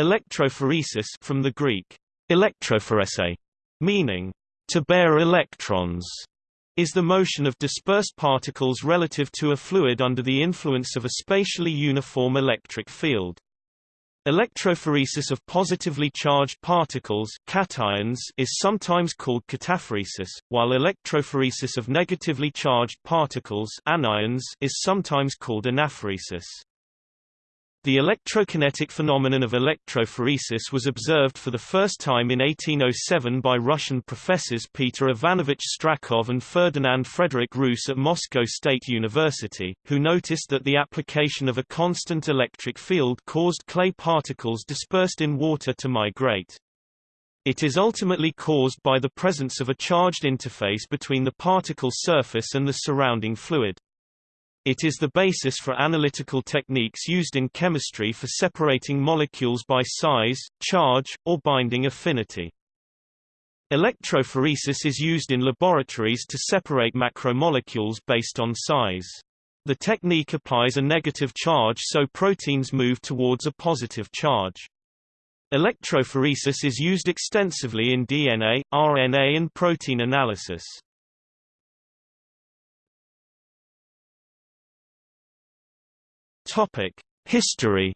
Electrophoresis from the Greek electrophoresis, meaning to bear electrons, is the motion of dispersed particles relative to a fluid under the influence of a spatially uniform electric field. Electrophoresis of positively charged particles cations is sometimes called cataphoresis, while electrophoresis of negatively charged particles anions is sometimes called anaphoresis. The electrokinetic phenomenon of electrophoresis was observed for the first time in 1807 by Russian professors Peter Ivanovich Strakhov and Ferdinand Frederick Reuss at Moscow State University, who noticed that the application of a constant electric field caused clay particles dispersed in water to migrate. It is ultimately caused by the presence of a charged interface between the particle surface and the surrounding fluid. It is the basis for analytical techniques used in chemistry for separating molecules by size, charge, or binding affinity. Electrophoresis is used in laboratories to separate macromolecules based on size. The technique applies a negative charge so proteins move towards a positive charge. Electrophoresis is used extensively in DNA, RNA and protein analysis. Topic: History.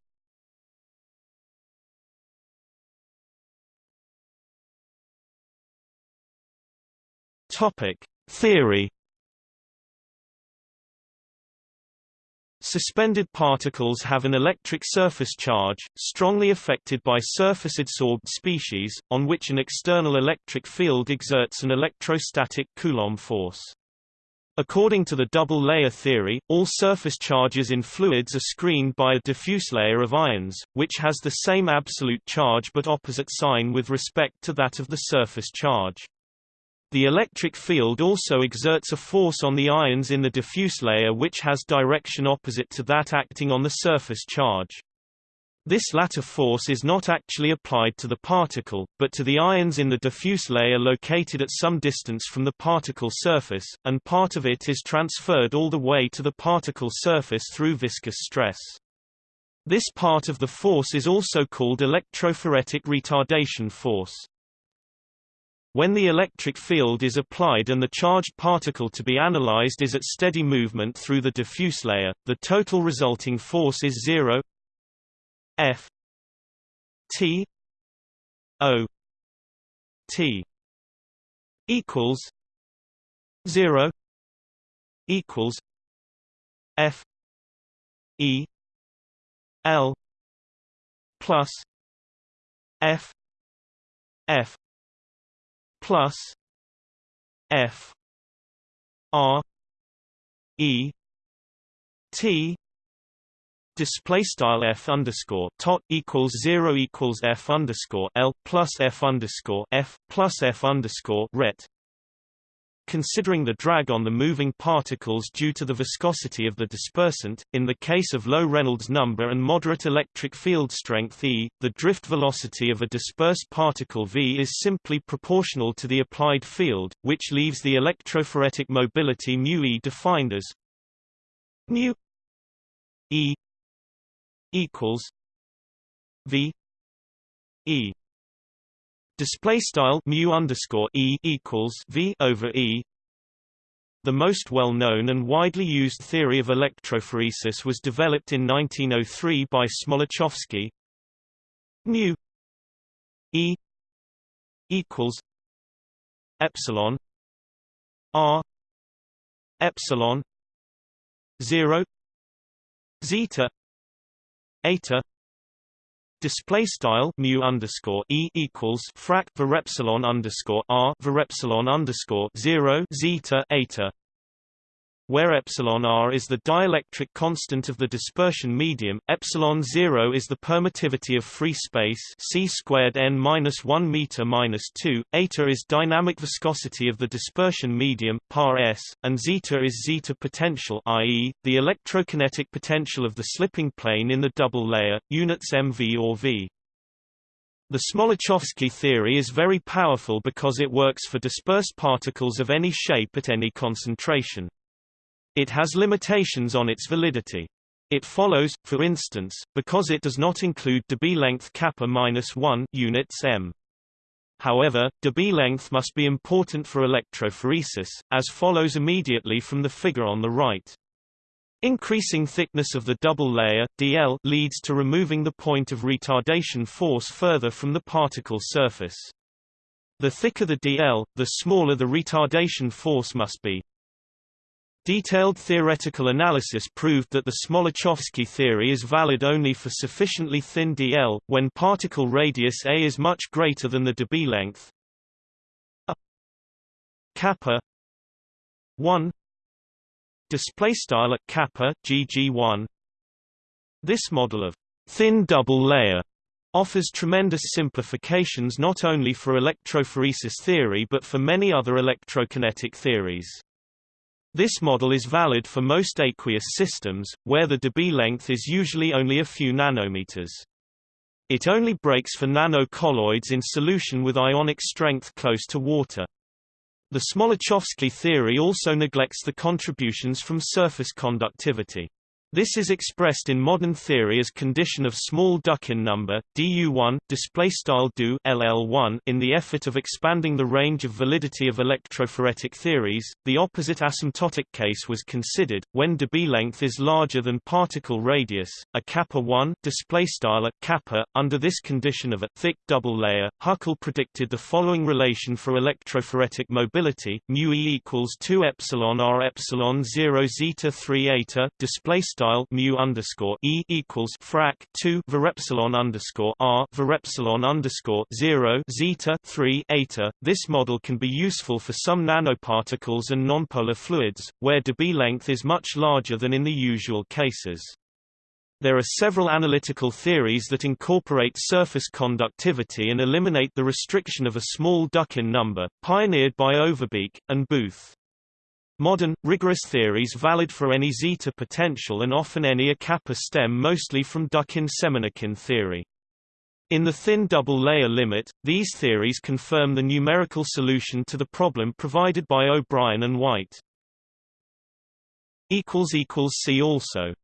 Topic: Theory. Suspended particles have an electric surface charge, strongly affected by surface-adsorbed species, on which an external electric field exerts an electrostatic Coulomb force. According to the double-layer theory, all surface charges in fluids are screened by a diffuse layer of ions, which has the same absolute charge but opposite sign with respect to that of the surface charge. The electric field also exerts a force on the ions in the diffuse layer which has direction opposite to that acting on the surface charge. This latter force is not actually applied to the particle, but to the ions in the diffuse layer located at some distance from the particle surface, and part of it is transferred all the way to the particle surface through viscous stress. This part of the force is also called electrophoretic retardation force. When the electric field is applied and the charged particle to be analyzed is at steady movement through the diffuse layer, the total resulting force is zero F T O T equals zero equals F E L plus F F plus F R E T display style f underscore tot equals zero equals f underscore l plus f underscore f plus f underscore ret. Considering the drag on the moving particles due to the viscosity of the dispersant, in the case of low Reynolds number and moderate electric field strength E, the drift velocity of a dispersed particle v is simply proportional to the applied field, which leaves the electrophoretic mobility mu e defined as mu e equals V E display style mu underscore E equals V over E the most well-known and widely used theory of electrophoresis was developed in 1903 by Smoluchowski. mu E equals epsilon R epsilon 0 zeta eta display style mu underscore e equals frac var epsilon underscore r var epsilon underscore zero zeta eta where epsilon r is the dielectric constant of the dispersion medium, epsilon 0 is the permittivity of free space c squared n minus 1 meter minus 2, eta is dynamic viscosity of the dispersion medium par s, and zeta is zeta potential i.e., the electrokinetic potential of the slipping plane in the double layer, units mv or v. The Smoluchowski theory is very powerful because it works for dispersed particles of any shape at any concentration. It has limitations on its validity. It follows, for instance, because it does not include Debye length kappa minus 1 units m. However, Debye length must be important for electrophoresis, as follows immediately from the figure on the right. Increasing thickness of the double layer DL leads to removing the point of retardation force further from the particle surface. The thicker the DL, the smaller the retardation force must be. Detailed theoretical analysis proved that the Smoluchowski theory is valid only for sufficiently thin dl, when particle radius a is much greater than the Debye length. A kappa 1 display style at kappa gg1 this model of thin double layer offers tremendous simplifications not only for electrophoresis theory but for many other electrokinetic theories this model is valid for most aqueous systems, where the Debye length is usually only a few nanometers. It only breaks for nanocolloids in solution with ionic strength close to water. The Smoluchowski theory also neglects the contributions from surface conductivity. This is expressed in modern theory as condition of small Dukhin number du1 display style du ll1 in the effort of expanding the range of validity of electrophoretic theories. The opposite asymptotic case was considered when Debye length is larger than particle radius, a kappa 1 display style kappa. Under this condition of a thick double layer, Huckel predicted the following relation for electrophoretic mobility: mu e equals 2 epsilon r epsilon 0 zeta 3 eta display style style mu underscore e equals frac 2 var epsilon underscore r epsilon underscore 0 zeta 3 eta. This model can be useful for some nanoparticles and nonpolar fluids, where Debye length is much larger than in the usual cases. There are several analytical theories that incorporate surface conductivity and eliminate the restriction of a small Dukhin number, pioneered by Overbeek, and Booth. Modern, rigorous theories valid for any zeta potential and often any a kappa stem mostly from Dukhin-Semenikhin theory. In the thin double layer limit, these theories confirm the numerical solution to the problem provided by O'Brien and White. See also